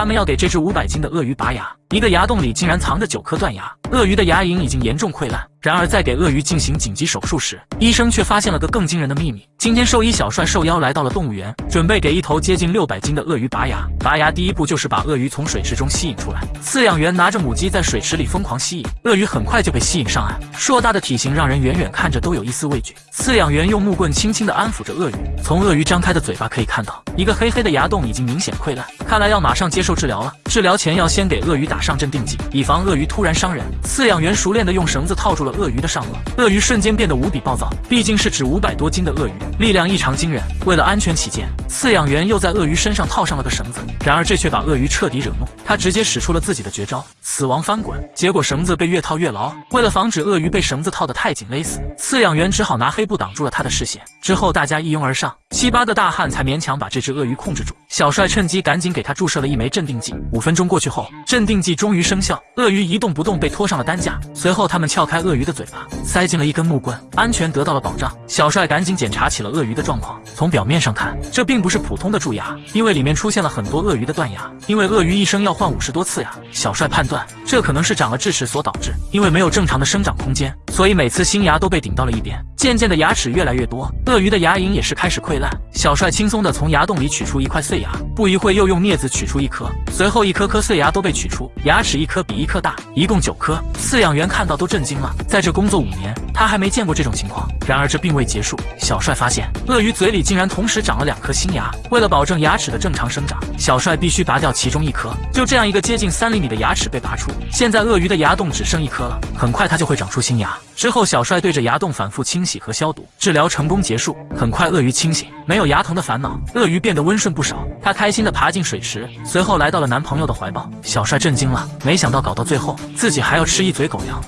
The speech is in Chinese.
他们要给这只五百斤的鳄鱼拔牙，一个牙洞里竟然藏着九颗断牙，鳄鱼的牙龈已经严重溃烂。然而，在给鳄鱼进行紧急手术时，医生却发现了个更惊人的秘密。今天，兽医小帅受邀来到了动物园，准备给一头接近六百斤的鳄鱼拔牙。拔牙第一步就是把鳄鱼从水池中吸引出来。饲养员拿着母鸡在水池里疯狂吸引，鳄鱼很快就被吸引上岸。硕大的体型让人远远看着都有一丝畏惧。饲养员用木棍轻轻地安抚着鳄鱼，从鳄鱼张开的嘴巴可以看到，一个黑黑的牙洞已经明显溃烂，看来要马上接受治疗了。治疗前要先给鳄鱼打上镇定剂，以防鳄鱼突然伤人。饲养员熟练地用绳子套住了鳄鱼的上颚。鳄鱼瞬间变得无比暴躁，毕竟是只五百多斤的鳄鱼，力量异常惊人。为了安全起见，饲养员又在鳄鱼身上套上了个绳子。然而这却把鳄鱼彻底惹怒，他直接使出了自己的绝招——死亡翻滚。结果绳子被越套越牢。为了防止鳄鱼被绳子套得太紧勒死，饲养员只好拿黑布挡住了他的视线。之后大家一拥而上，七八个大汉才勉强把这只鳄鱼控制住。小帅趁机赶紧给他注射了一枚镇定剂。五分钟过去后，镇定剂终于生效，鳄鱼一动不动被拖上了担架。随后他们撬开鳄鱼的嘴巴。塞进了一根木棍，安全得到了保障。小帅赶紧检查起了鳄鱼的状况。从表面上看，这并不是普通的蛀牙，因为里面出现了很多鳄鱼的断牙。因为鳄鱼一生要换五十多次牙，小帅判断这可能是长了智齿所导致。因为没有正常的生长空间，所以每次新牙都被顶到了一边。渐渐的，牙齿越来越多，鳄鱼的牙龈也是开始溃烂。小帅轻松的从牙洞里取出一块碎牙，不一会又用镊子取出一颗，随后一颗颗碎牙都被取出，牙齿一颗比一颗大，一共九颗。饲养员看到都震惊了，在这工作五年。他还没见过这种情况。然而这并未结束，小帅发现鳄鱼嘴里竟然同时长了两颗新牙。为了保证牙齿的正常生长，小帅必须拔掉其中一颗。就这样，一个接近三厘米的牙齿被拔出。现在鳄鱼的牙洞只剩一颗了，很快它就会长出新牙。之后，小帅对着牙洞反复清洗和消毒，治疗成功结束。很快，鳄鱼清醒，没有牙疼的烦恼，鳄鱼变得温顺不少。他开心地爬进水池，随后来到了男朋友的怀抱。小帅震惊了，没想到搞到最后，自己还要吃一嘴狗粮。